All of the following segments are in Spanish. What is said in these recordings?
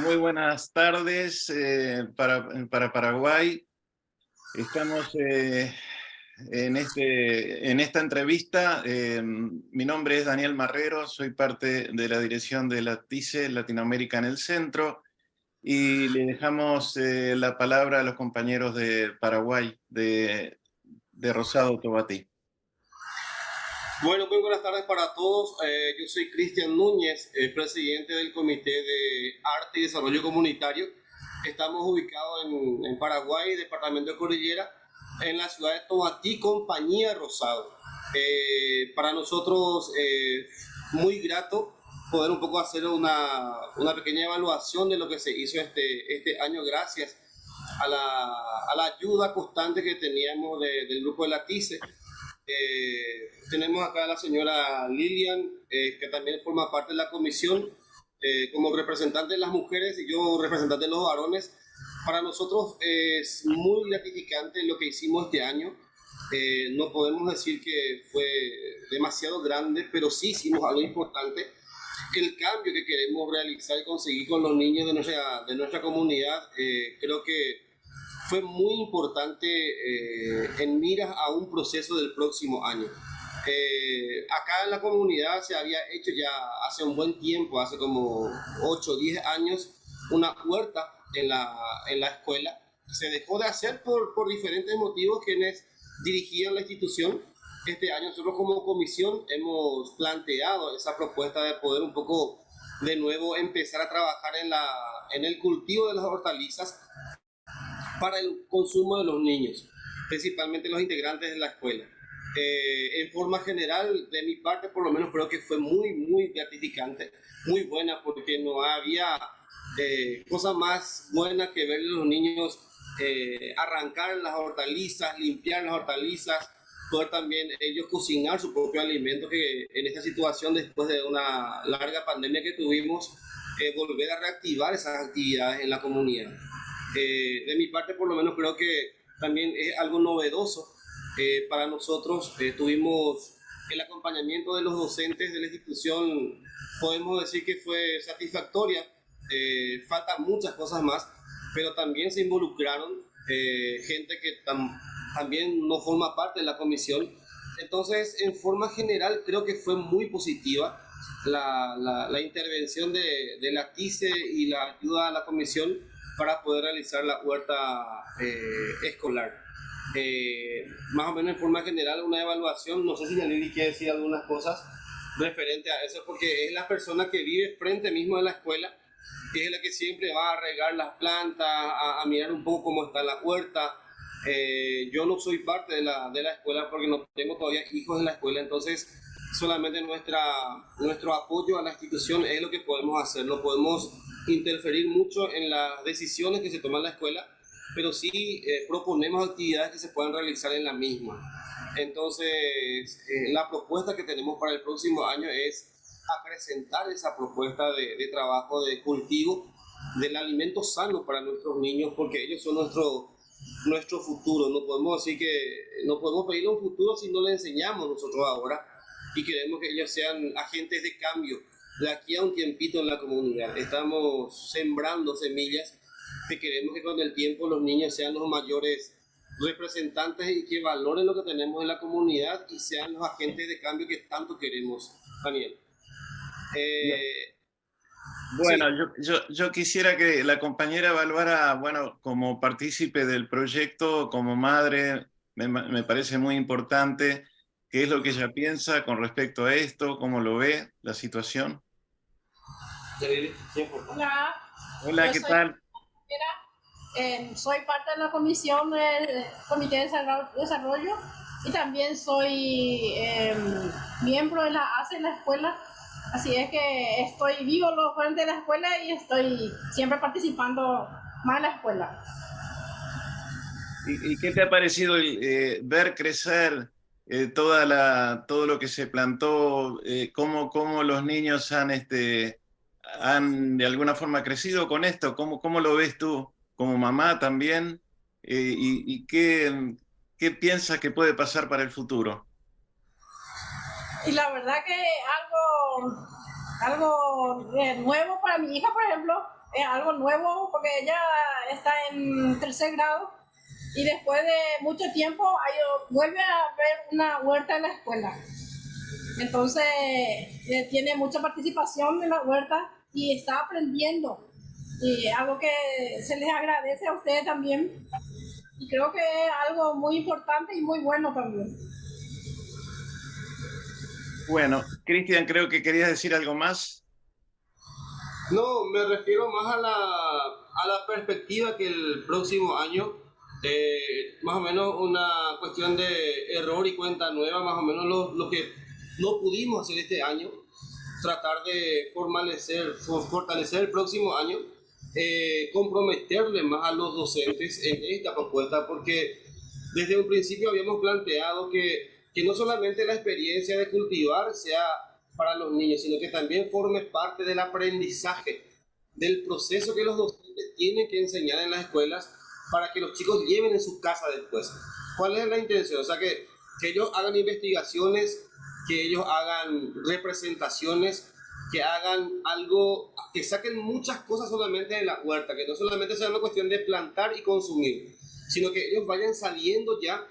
muy buenas tardes eh, para, para, Paraguay. Estamos eh, en, este, en esta entrevista. Eh, mi nombre es Daniel Marrero, soy parte de la dirección de la TICE Latinoamérica en el Centro y le dejamos la palabra a los compañeros de Paraguay, de, de Rosado Tobatí. Bueno, muy buenas tardes para todos. Eh, yo soy Cristian Núñez, presidente del Comité de Arte y Desarrollo Comunitario. Estamos ubicados en, Paraguay, departamento de Cordillera, en la ciudad de Tomatí, compañía Rosado. Eh, para nosotros, eh, muy grato poder un poco hacer una, una, pequeña evaluación de lo que se hizo este, este año gracias a la, a la ayuda constante que teníamos del grupo de la TICE eh, tenemos acá a la señora Lilian, eh, que también forma parte de la comisión, eh, como representante de las mujeres y yo representante de los varones. Para nosotros es muy gratificante lo que hicimos este año. no podemos decir que fue demasiado grande, pero sí hicimos algo importante. El cambio que queremos realizar y conseguir con los niños de nuestra, de nuestra comunidad, creo que fue muy importante eh, en miras a un proceso del próximo año. Eh, acá en la comunidad se había hecho ya hace un buen tiempo, hace como 8 o 10 años, una huerta en la, en la escuela. Se dejó de hacer por, por diferentes motivos quienes dirigían la institución. Este año nosotros como comisión hemos planteado esa propuesta de poder un poco de nuevo empezar a trabajar en, la, en el cultivo de las hortalizas para el consumo de los niños, principalmente los integrantes de la escuela. Eh, en forma general, de mi parte, por lo menos creo que fue muy, muy gratificante, muy buena, porque no había eh, cosa más buena que ver a los niños eh, arrancar las hortalizas, limpiar las hortalizas, poder también ellos cocinar su propio alimento, que en esta situación, después de una larga pandemia que tuvimos, volver a reactivar esas actividades en la comunidad. Eh, de mi parte, por lo menos, creo que también es algo novedoso eh, para nosotros. Eh, tuvimos el acompañamiento de los docentes de la institución, podemos decir que fue satisfactoria. faltan muchas cosas más, pero también se involucraron gente que también no forma parte de la comisión. Entonces, en forma general, creo que fue muy positiva la, la, intervención de, de la TICE y la ayuda a la comisión para poder realizar la huerta eh, escolar. Eh, más o menos en forma general, una evaluación, no sé si Yanili quiere decir algunas cosas referente a eso, porque es la persona que vive frente mismo de la escuela, que es la que siempre va a regar las plantas, a, mirar un poco cómo está la huerta. Eh, yo no soy parte de la, de la escuela porque no tengo todavía hijos en la escuela, entonces solamente nuestra, nuestro apoyo a la institución es lo que podemos hacer, no podemos interferir mucho en las decisiones que se toman en la escuela, pero sí eh, proponemos actividades que se puedan realizar en la misma. Entonces, eh, la propuesta que tenemos para el próximo año es acrecentar esa propuesta de, trabajo de cultivo del alimento sano para nuestros niños, porque ellos son nuestro, nuestro futuro. No podemos decir que no podemos pedirle un futuro si no le enseñamos nosotros ahora y queremos que ellos sean agentes de cambio de aquí a un tiempito en la comunidad. Estamos sembrando semillas que queremos que con el tiempo los niños sean los mayores representantes y que valoren lo que tenemos en la comunidad y sean los agentes de cambio que tanto queremos, Daniel. Eh, bueno, yo, yo, quisiera que la compañera evaluara, bueno, como partícipe del proyecto, como madre, me, me parece muy importante qué es lo que ella piensa con respecto a esto, cómo lo ve la situación. Hola. Hola, ¿qué tal? Eh, soy parte de la comisión del Comité de Desarrollo y también soy em, miembro de la ACE en la escuela. Así es que estoy vivo los frente de la escuela y estoy siempre participando más en la escuela. ¿Y, qué te ha parecido eh, ver crecer eh, toda la, todo lo que se plantó, eh, cómo, cómo, los niños han este, han de alguna forma crecido con esto? ¿Cómo, cómo lo ves tú como mamá también? Eh, ¿Y, qué, qué piensas que puede pasar para el futuro? Y la verdad que algo, algo nuevo para mi hija, por ejemplo, es algo nuevo porque ella está en tercer grado y después de mucho tiempo vuelve a ver una huerta en la escuela. Entonces eh, tiene mucha participación en la huerta y está aprendiendo. Y algo que se les agradece a ustedes también. Y creo que es algo muy importante y muy bueno también. Bueno, Cristian, creo que querías decir algo más. No, me refiero más a la, a la perspectiva que el próximo año, eh, más o menos una cuestión de error y cuenta nueva, más o menos lo, lo que no pudimos hacer este año, tratar de fortalecer, fortalecer el próximo año, eh, comprometerle más a los docentes en esta propuesta, porque desde un principio habíamos planteado que, que no solamente la experiencia de cultivar sea para los niños, sino que también forme parte del aprendizaje, del proceso que los docentes tienen que enseñar en las escuelas para que los chicos lleven en su casa después. ¿Cuál es la intención? O sea, que, que ellos hagan investigaciones que ellos hagan representaciones, que hagan algo, que saquen muchas cosas solamente de la huerta, que no solamente sea una cuestión de plantar y consumir, sino que ellos vayan saliendo ya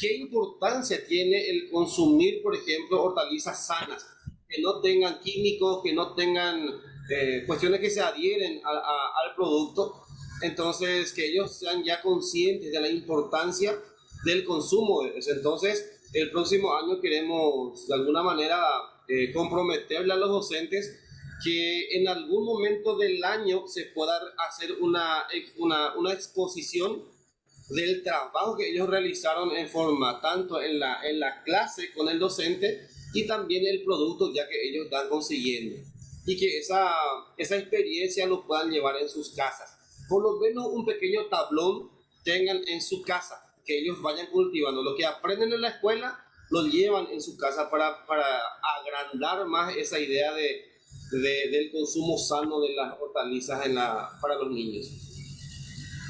qué importancia tiene el consumir, por ejemplo, hortalizas sanas, que no tengan químicos, que no tengan eh, cuestiones que se adhieren al producto. Entonces, que ellos sean ya conscientes de la importancia del consumo. Entonces, el próximo año queremos de alguna manera eh, comprometerle a los docentes que en algún momento del año se pueda hacer una, una, una, exposición del trabajo que ellos realizaron en forma tanto en la, en la clase con el docente y también el producto ya que ellos están consiguiendo y que esa, esa experiencia lo puedan llevar en sus casas. Por lo menos un pequeño tablón tengan en su casa que ellos vayan cultivando. Lo que aprenden en la escuela lo llevan en su casa para, para agrandar más esa idea de, de, del consumo sano de las hortalizas en la, para los niños.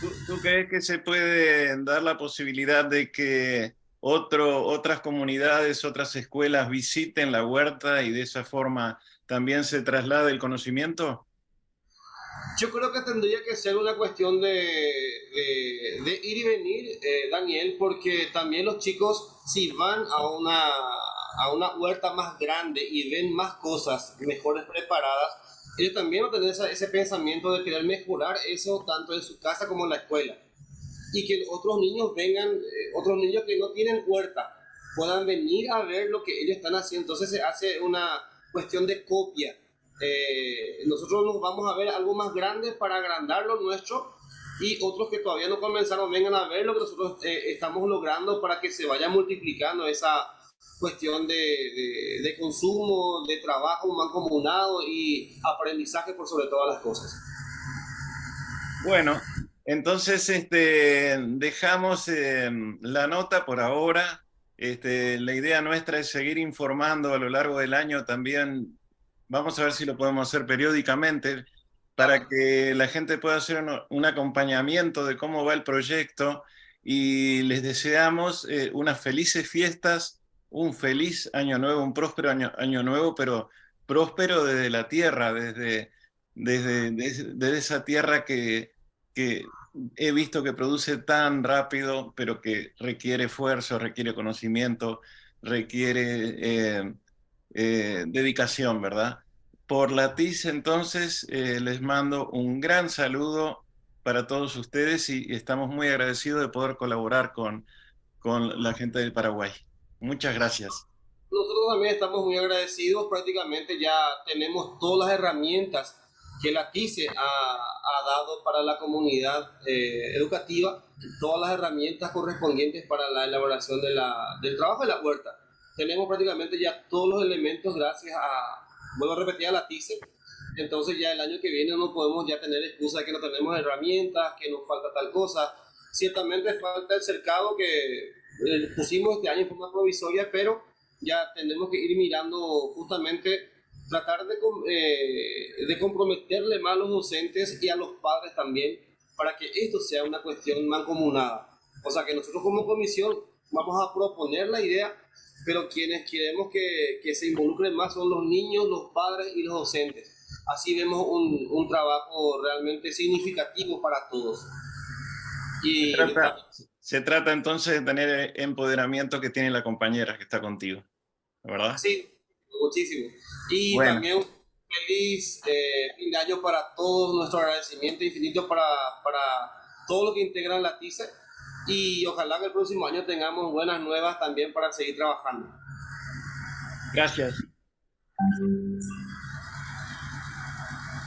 ¿Tú, ¿Tú, crees que se puede dar la posibilidad de que otro, otras comunidades, otras escuelas visiten la huerta y de esa forma también se traslade el conocimiento? Yo creo que tendría que ser una cuestión de, de, ir y venir, eh, Daniel, porque también los chicos, si van a una, a una huerta más grande y ven más cosas mejores preparadas, ellos también van a tener ese pensamiento de querer mejorar eso tanto en su casa como en la escuela. Y que otros niños vengan, eh, otros niños que no tienen huerta, puedan venir a ver lo que ellos están haciendo. Entonces se hace una cuestión de copia eh, nosotros nos vamos a ver algo más grande para agrandar lo nuestro y otros que todavía no comenzaron vengan a ver lo que nosotros eh, estamos logrando para que se vaya multiplicando esa cuestión de, de, de consumo, de trabajo mancomunado y aprendizaje por sobre todas las cosas. Bueno, entonces este, dejamos eh, la nota por ahora. Este, la idea nuestra es seguir informando a lo largo del año también vamos a ver si lo podemos hacer periódicamente para que la gente pueda hacer un, acompañamiento de cómo va el proyecto y les deseamos eh, unas felices fiestas, un feliz año nuevo, un próspero año, año nuevo, pero próspero desde la tierra, desde, desde, desde, esa tierra que, que he visto que produce tan rápido, pero que requiere esfuerzo, requiere conocimiento, requiere eh, eh, dedicación, ¿verdad? Por la TIS, entonces, eh, les mando un gran saludo para todos ustedes y, estamos muy agradecidos de poder colaborar con, con la gente del Paraguay. Muchas gracias. Nosotros también estamos muy agradecidos, prácticamente ya tenemos todas las herramientas que la TICE ha, ha dado para la comunidad eh, educativa, todas las herramientas correspondientes para la elaboración de la, del trabajo de la huerta tenemos prácticamente ya todos los elementos gracias a, vuelvo a repetir, a la TICE. Entonces ya el año que viene no podemos ya tener excusa de que no tenemos herramientas, que nos falta tal cosa. Ciertamente falta el cercado que eh, pusimos este año en forma provisoria, pero ya tenemos que ir mirando justamente tratar de, eh, de comprometerle más a los docentes y a los padres también para que esto sea una cuestión mancomunada. O sea que nosotros como comisión vamos a proponer la idea pero quienes queremos que, que se involucren más son los niños, los padres y los docentes. así vemos un, un trabajo realmente significativo para todos. Y se trata, se trata entonces de tener empoderamiento que tiene la compañera que está contigo, ¿verdad? Sí, muchísimo. Y también feliz eh, fin de año para todos, nuestro agradecimiento infinito para, para todo lo que integran la TICE y ojalá que el próximo año tengamos buenas nuevas también para seguir trabajando. Gracias.